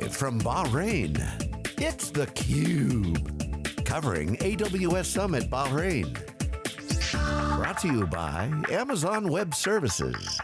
Live from Bahrain, it's theCUBE. Covering AWS Summit Bahrain. Brought to you by Amazon Web Services.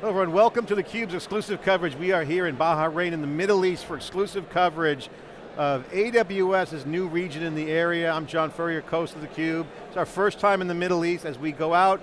Hello everyone, welcome to theCUBE's exclusive coverage. We are here in Bahrain in the Middle East for exclusive coverage of AWS's new region in the area. I'm John Furrier, host of theCUBE. It's our first time in the Middle East as we go out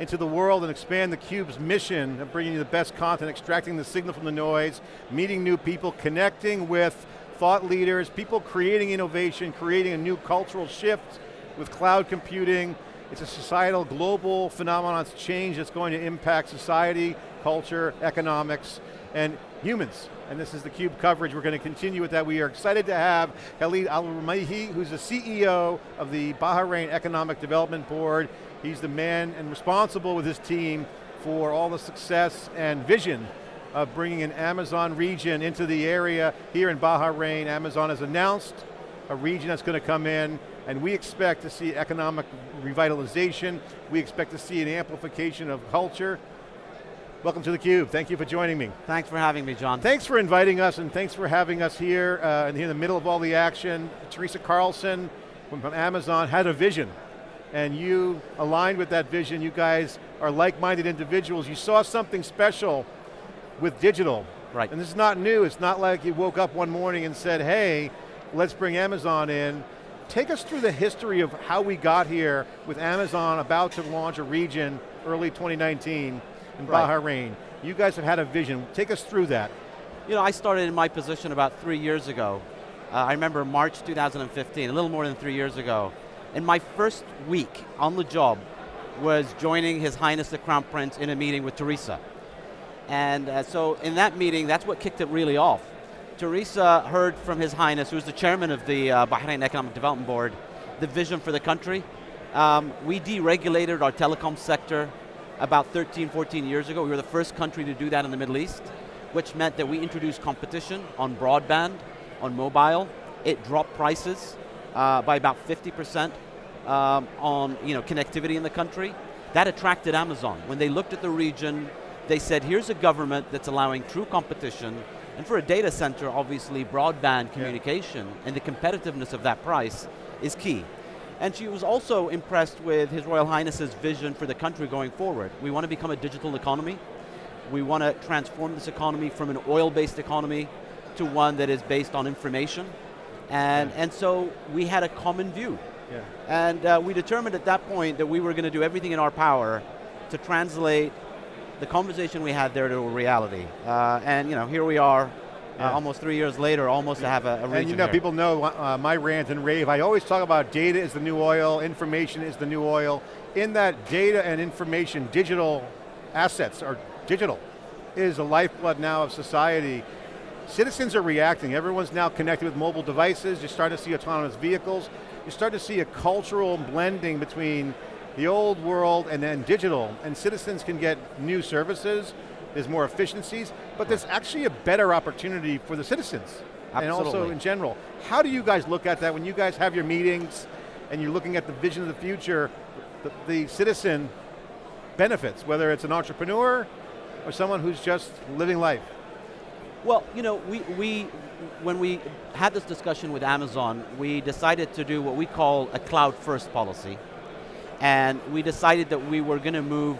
into the world and expand theCUBE's mission of bringing you the best content, extracting the signal from the noise, meeting new people, connecting with thought leaders, people creating innovation, creating a new cultural shift with cloud computing. It's a societal, global phenomenon, it's change that's going to impact society, culture, economics, and humans. And this is the CUBE coverage. We're going to continue with that. We are excited to have Khalid Al-Rumayhi, who's the CEO of the Bahrain Economic Development Board. He's the man and responsible with his team for all the success and vision of bringing an Amazon region into the area here in Bahrain. Amazon has announced a region that's going to come in and we expect to see economic revitalization. We expect to see an amplification of culture. Welcome to theCUBE, thank you for joining me. Thanks for having me, John. Thanks for inviting us and thanks for having us here uh, in the middle of all the action. Teresa Carlson from Amazon had a vision and you aligned with that vision. You guys are like-minded individuals. You saw something special with digital. Right. And this is not new. It's not like you woke up one morning and said, hey, let's bring Amazon in. Take us through the history of how we got here with Amazon about to launch a region early 2019 in right. Bahrain. You guys have had a vision. Take us through that. You know, I started in my position about three years ago. Uh, I remember March 2015, a little more than three years ago. And my first week on the job was joining His Highness the Crown Prince in a meeting with Teresa. And uh, so in that meeting, that's what kicked it really off. Teresa heard from His Highness, who's the chairman of the uh, Bahrain Economic Development Board, the vision for the country. Um, we deregulated our telecom sector about 13, 14 years ago. We were the first country to do that in the Middle East, which meant that we introduced competition on broadband, on mobile. It dropped prices uh, by about 50% um, on you know, connectivity in the country. That attracted Amazon. When they looked at the region, they said, here's a government that's allowing true competition, and for a data center, obviously, broadband communication yeah. and the competitiveness of that price is key. And she was also impressed with His Royal Highness's vision for the country going forward. We want to become a digital economy. We want to transform this economy from an oil-based economy to one that is based on information and, yeah. and so we had a common view. Yeah. And uh, we determined at that point that we were going to do everything in our power to translate the conversation we had there to a reality. Uh, and you know, here we are, yeah. uh, almost three years later, almost yeah. to have a, a region And you know, here. people know uh, my rant and rave. I always talk about data is the new oil, information is the new oil. In that data and information, digital assets are digital, is the lifeblood now of society. Citizens are reacting. Everyone's now connected with mobile devices. You're starting to see autonomous vehicles. You're starting to see a cultural blending between the old world and then digital, and citizens can get new services, there's more efficiencies, but there's actually a better opportunity for the citizens. Absolutely. And also in general. How do you guys look at that when you guys have your meetings and you're looking at the vision of the future, the, the citizen benefits, whether it's an entrepreneur or someone who's just living life? Well, you know, we, we, when we had this discussion with Amazon, we decided to do what we call a cloud first policy. And we decided that we were going to move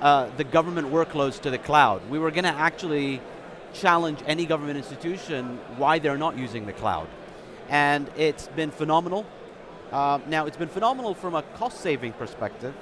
uh, the government workloads to the cloud. We were going to actually challenge any government institution why they're not using the cloud. And it's been phenomenal. Uh, now, it's been phenomenal from a cost saving perspective,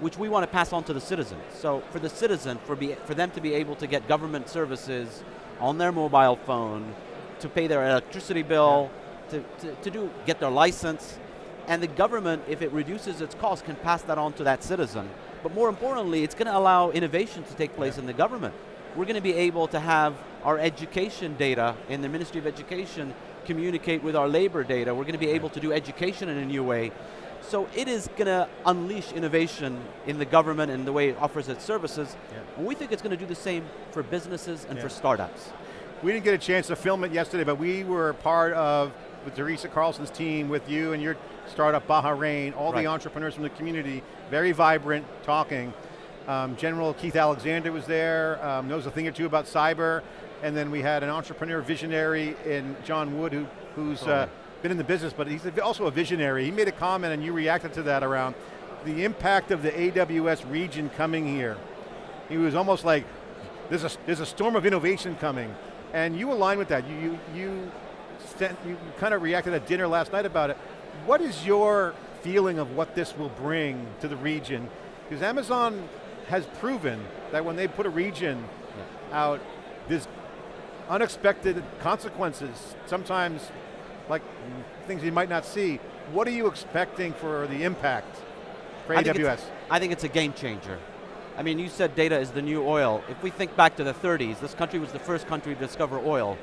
which we want to pass on to the citizen. So for the citizen, for, be, for them to be able to get government services on their mobile phone to pay their electricity bill, yeah. to, to, to do, get their license, and the government, if it reduces its cost, can pass that on to that citizen. But more importantly, it's going to allow innovation to take place yeah. in the government. We're going to be able to have our education data in the Ministry of Education communicate with our labor data. We're going to be able to do education in a new way. So it is going to unleash innovation in the government and the way it offers its services. Yeah. And we think it's going to do the same for businesses and yeah. for startups. We didn't get a chance to film it yesterday, but we were part of, with Teresa Carlson's team, with you and your startup Bahrain, all right. the entrepreneurs from the community, very vibrant, talking. Um, General Keith Alexander was there, um, knows a thing or two about cyber, and then we had an entrepreneur visionary in John Wood who, who's uh, been in the business, but he's also a visionary. He made a comment and you reacted to that around the impact of the AWS region coming here. He was almost like, there's a, there's a storm of innovation coming. And you align with that. You, you, you, sent, you kind of reacted at dinner last night about it. What is your feeling of what this will bring to the region? Because Amazon has proven that when they put a region out, there's unexpected consequences, sometimes like things you might not see. What are you expecting for the impact for I AWS? Think I think it's a game changer. I mean, you said data is the new oil. If we think back to the 30s, this country was the first country to discover oil.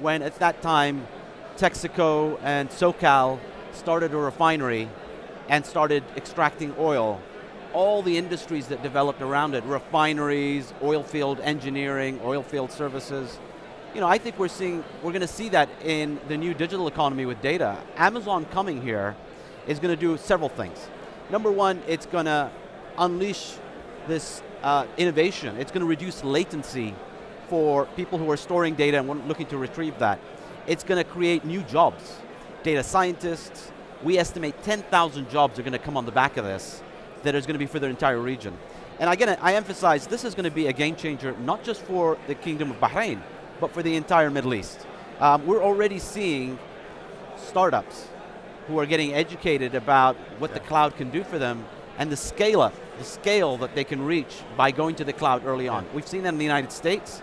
When at that time, Texaco and SoCal started a refinery and started extracting oil. All the industries that developed around it, refineries, oil field engineering, oil field services, you know, I think we're seeing, we're going to see that in the new digital economy with data. Amazon coming here is going to do several things. Number one, it's going to unleash this uh, innovation. It's going to reduce latency for people who are storing data and looking to retrieve that. It's going to create new jobs. Data scientists, we estimate 10,000 jobs are going to come on the back of this that is going to be for the entire region. And again, I emphasize this is going to be a game changer, not just for the Kingdom of Bahrain, but for the entire Middle East. Um, we're already seeing startups who are getting educated about what yeah. the cloud can do for them and the scale up, the scale that they can reach by going to the cloud early on. We've seen that in the United States.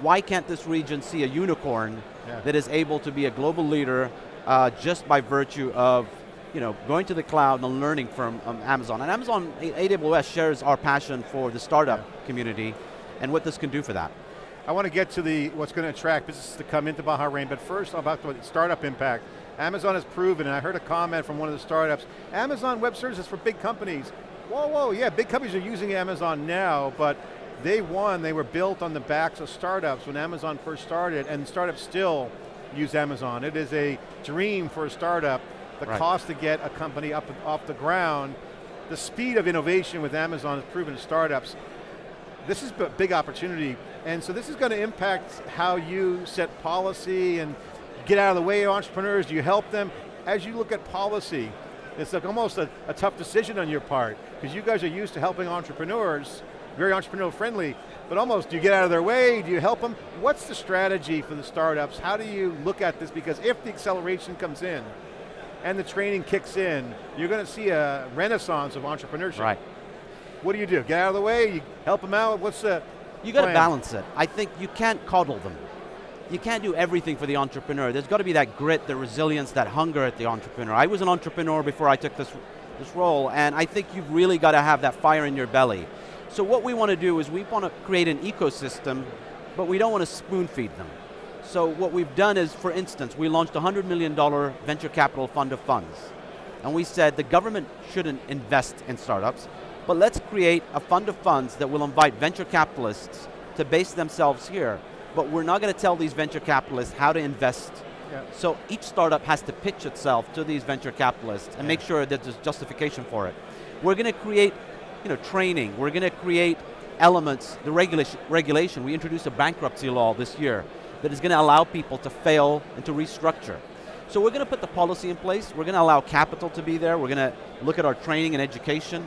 Why can't this region see a unicorn yeah. that is able to be a global leader uh, just by virtue of you know, going to the cloud and learning from um, Amazon. And Amazon, AWS shares our passion for the startup yeah. community and what this can do for that. I want to get to the what's going to attract businesses to come into Bahrain, but first about the startup impact. Amazon has proven, and I heard a comment from one of the startups, Amazon Web Services for big companies. Whoa, whoa, yeah, big companies are using Amazon now, but they won, they were built on the backs of startups when Amazon first started, and startups still use Amazon. It is a dream for a startup. The right. cost to get a company up off the ground, the speed of innovation with Amazon has proven to startups. This is a big opportunity and so this is going to impact how you set policy and get out of the way of entrepreneurs. Do you help them? As you look at policy, it's like almost a, a tough decision on your part, because you guys are used to helping entrepreneurs, very entrepreneurial friendly, but almost, do you get out of their way? Do you help them? What's the strategy for the startups? How do you look at this? Because if the acceleration comes in, and the training kicks in, you're going to see a renaissance of entrepreneurship. Right. What do you do? Get out of the way? You help them out? What's the, you got to balance it. I think you can't coddle them. You can't do everything for the entrepreneur. There's got to be that grit, the resilience, that hunger at the entrepreneur. I was an entrepreneur before I took this, this role, and I think you've really got to have that fire in your belly. So what we want to do is we want to create an ecosystem, but we don't want to spoon feed them. So what we've done is, for instance, we launched a $100 million venture capital fund of funds. And we said the government shouldn't invest in startups, but let's create a fund of funds that will invite venture capitalists to base themselves here. But we're not going to tell these venture capitalists how to invest. Yeah. So each startup has to pitch itself to these venture capitalists and yeah. make sure that there's justification for it. We're going to create you know, training. We're going to create elements, the regulation, regulation. We introduced a bankruptcy law this year that is going to allow people to fail and to restructure. So we're going to put the policy in place. We're going to allow capital to be there. We're going to look at our training and education.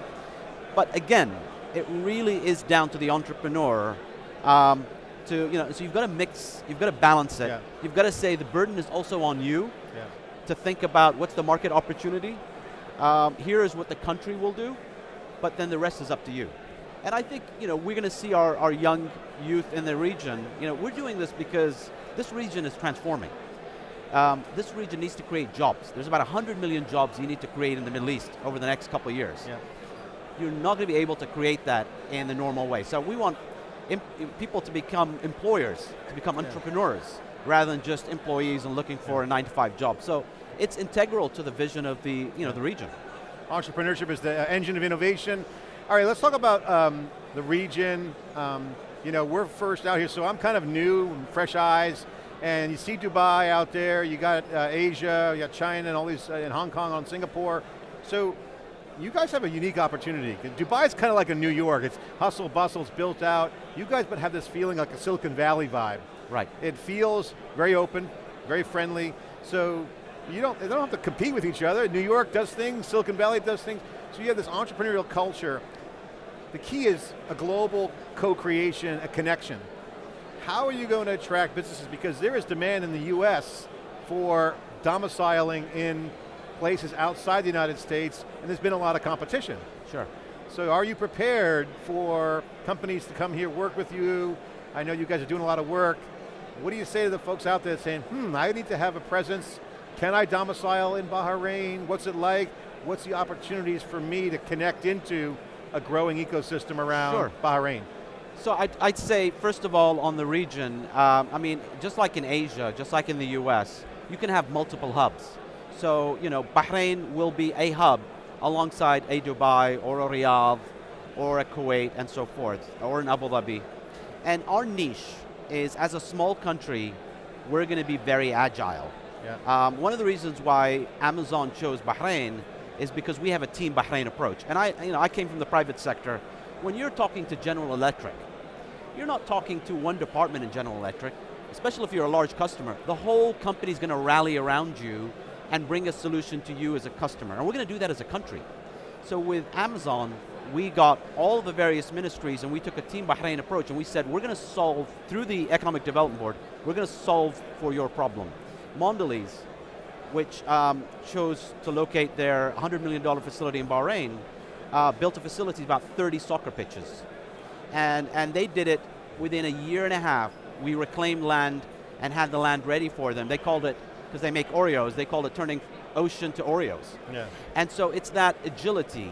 But again, it really is down to the entrepreneur um, to, you know, so you've got to mix, you've got to balance it. Yeah. You've got to say the burden is also on you yeah. to think about what's the market opportunity. Um, here is what the country will do, but then the rest is up to you. And I think, you know, we're going to see our, our young youth in the region, you know, we're doing this because this region is transforming. Um, this region needs to create jobs. There's about 100 million jobs you need to create in the Middle East over the next couple of years. Yeah you're not going to be able to create that in the normal way. So we want people to become employers, to become yeah. entrepreneurs, rather than just employees and looking for yeah. a nine to five job. So it's integral to the vision of the, you know, the region. Entrepreneurship is the uh, engine of innovation. All right, let's talk about um, the region. Um, you know, we're first out here, so I'm kind of new, fresh eyes, and you see Dubai out there, you got uh, Asia, you got China, and all these, uh, in Hong Kong, on Singapore. So you guys have a unique opportunity. Dubai is kind of like a New York. It's hustle, bustle, it's built out. You guys but have this feeling like a Silicon Valley vibe. Right. It feels very open, very friendly. So you don't, they don't have to compete with each other. New York does things, Silicon Valley does things. So you have this entrepreneurial culture. The key is a global co-creation, a connection. How are you going to attract businesses? Because there is demand in the US for domiciling in places outside the United States, and there's been a lot of competition. Sure. So are you prepared for companies to come here, work with you? I know you guys are doing a lot of work. What do you say to the folks out there saying, hmm, I need to have a presence. Can I domicile in Bahrain? What's it like? What's the opportunities for me to connect into a growing ecosystem around sure. Bahrain? So I'd, I'd, say, first of all, on the region, um, I mean, just like in Asia, just like in the US, you can have multiple hubs. So, you know, Bahrain will be a hub alongside a Dubai or a Riyadh or a Kuwait and so forth, or in Abu Dhabi. And our niche is, as a small country, we're going to be very agile. Um, one of the reasons why Amazon chose Bahrain is because we have a team Bahrain approach. And I, you know, I came from the private sector. When you're talking to General Electric, you're not talking to one department in General Electric, especially if you're a large customer. The whole company's going to rally around you and bring a solution to you as a customer. And we're going to do that as a country. So with Amazon, we got all the various ministries and we took a Team Bahrain approach and we said, we're going to solve, through the Economic Development Board, we're going to solve for your problem. Mondelez, which um, chose to locate their $100 million facility in Bahrain, uh, built a facility about 30 soccer pitches. And, and they did it within a year and a half. We reclaimed land and had the land ready for them. They called it because they make Oreos, they called it turning ocean to Oreos. Yeah. And so it's that agility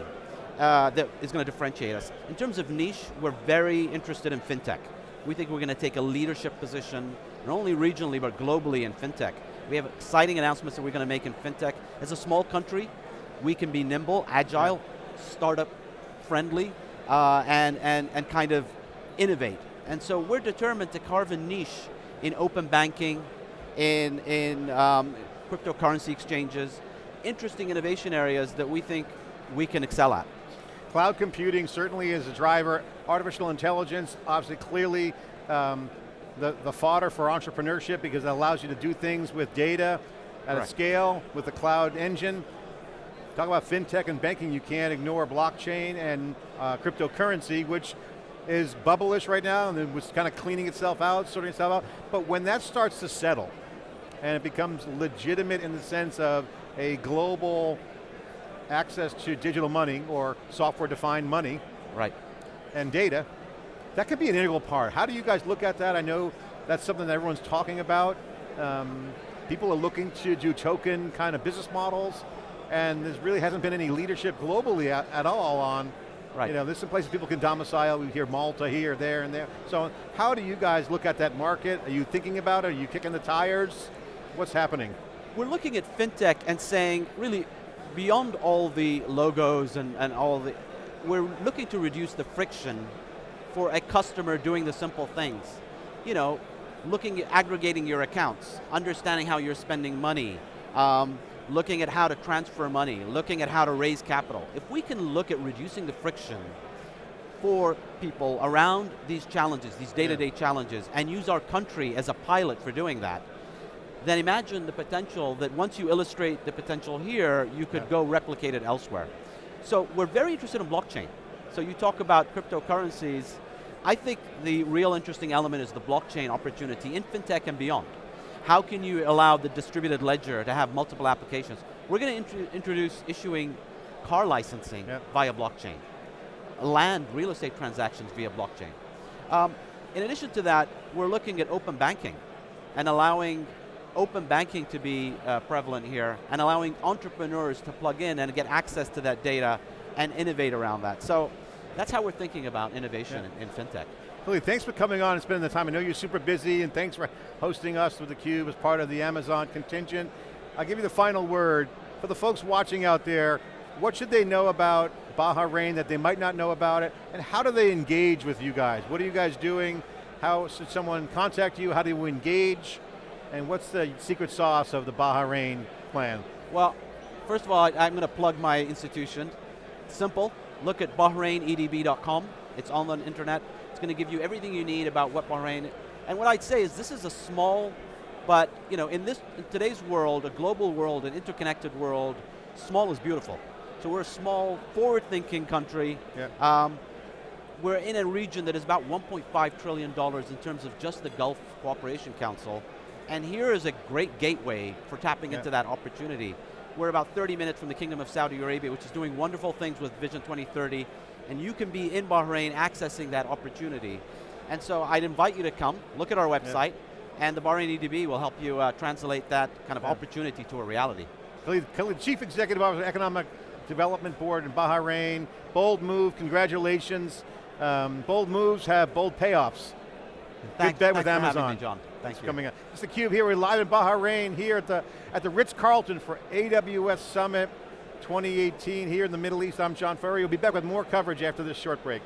uh, that is going to differentiate us. In terms of niche, we're very interested in fintech. We think we're going to take a leadership position, not only regionally, but globally in fintech. We have exciting announcements that we're going to make in fintech. As a small country, we can be nimble, agile, startup friendly, uh, and, and, and kind of innovate. And so we're determined to carve a niche in open banking, in, in um, cryptocurrency exchanges, interesting innovation areas that we think we can excel at. Cloud computing certainly is a driver. Artificial intelligence, obviously clearly um, the, the fodder for entrepreneurship because it allows you to do things with data at right. a scale with the cloud engine. Talk about fintech and banking, you can't ignore blockchain and uh, cryptocurrency, which is bubblish right now and it was kind of cleaning itself out, sorting itself out. But when that starts to settle, and it becomes legitimate in the sense of a global access to digital money or software defined money. Right. And data, that could be an integral part. How do you guys look at that? I know that's something that everyone's talking about. Um, people are looking to do token kind of business models and there really hasn't been any leadership globally at, at all on Right. You know, there's some places people can domicile, we hear Malta here, there, and there. So how do you guys look at that market? Are you thinking about it? Are you kicking the tires? What's happening? We're looking at fintech and saying, really, beyond all the logos and, and all the, we're looking to reduce the friction for a customer doing the simple things. You know, looking at aggregating your accounts, understanding how you're spending money, um, looking at how to transfer money, looking at how to raise capital. If we can look at reducing the friction for people around these challenges, these day-to-day -day challenges, and use our country as a pilot for doing that, then imagine the potential that once you illustrate the potential here, you could yeah. go replicate it elsewhere. So we're very interested in blockchain. So you talk about cryptocurrencies, I think the real interesting element is the blockchain opportunity in fintech and beyond. How can you allow the distributed ledger to have multiple applications? We're going to int introduce issuing car licensing yep. via blockchain. Land, real estate transactions via blockchain. Um, in addition to that, we're looking at open banking and allowing open banking to be uh, prevalent here and allowing entrepreneurs to plug in and get access to that data and innovate around that. So that's how we're thinking about innovation yeah. in, in FinTech. Lily, thanks for coming on and spending the time. I know you're super busy and thanks for hosting us with theCUBE as part of the Amazon contingent. I'll give you the final word. For the folks watching out there, what should they know about Bahrain that they might not know about it, and how do they engage with you guys? What are you guys doing? How should someone contact you? How do you engage? And what's the secret sauce of the Bahrain plan? Well, first of all, I'm going to plug my institution. Simple, look at BahrainEDB.com. It's on the internet. It's going to give you everything you need about what Bahrain, and what I'd say is this is a small, but you know, in this in today's world, a global world, an interconnected world, small is beautiful. So we're a small, forward-thinking country. Yeah. Um, we're in a region that is about $1.5 trillion in terms of just the Gulf Cooperation Council. And here is a great gateway for tapping Yeah. into that opportunity. We're about 30 minutes from the Kingdom of Saudi Arabia, which is doing wonderful things with Vision 2030, and you can be in Bahrain accessing that opportunity. And so I'd invite you to come, look at our website, and the Bahrain EDB will help you uh, translate that kind of Yeah. opportunity to a reality. Khalid, Khalid, Chief Executive Officer, of Economic Development Board in Bahrain. Bold move, congratulations. Um, bold moves have bold payoffs. Thanks, bet with thanks for Amazon. me, John. Thank you. Coming up. It's theCUBE here, we're live in Bahrain here at the, at the Ritz-Carlton for AWS Summit 2018 here in the Middle East. I'm John Furrier. We'll be back with more coverage after this short break.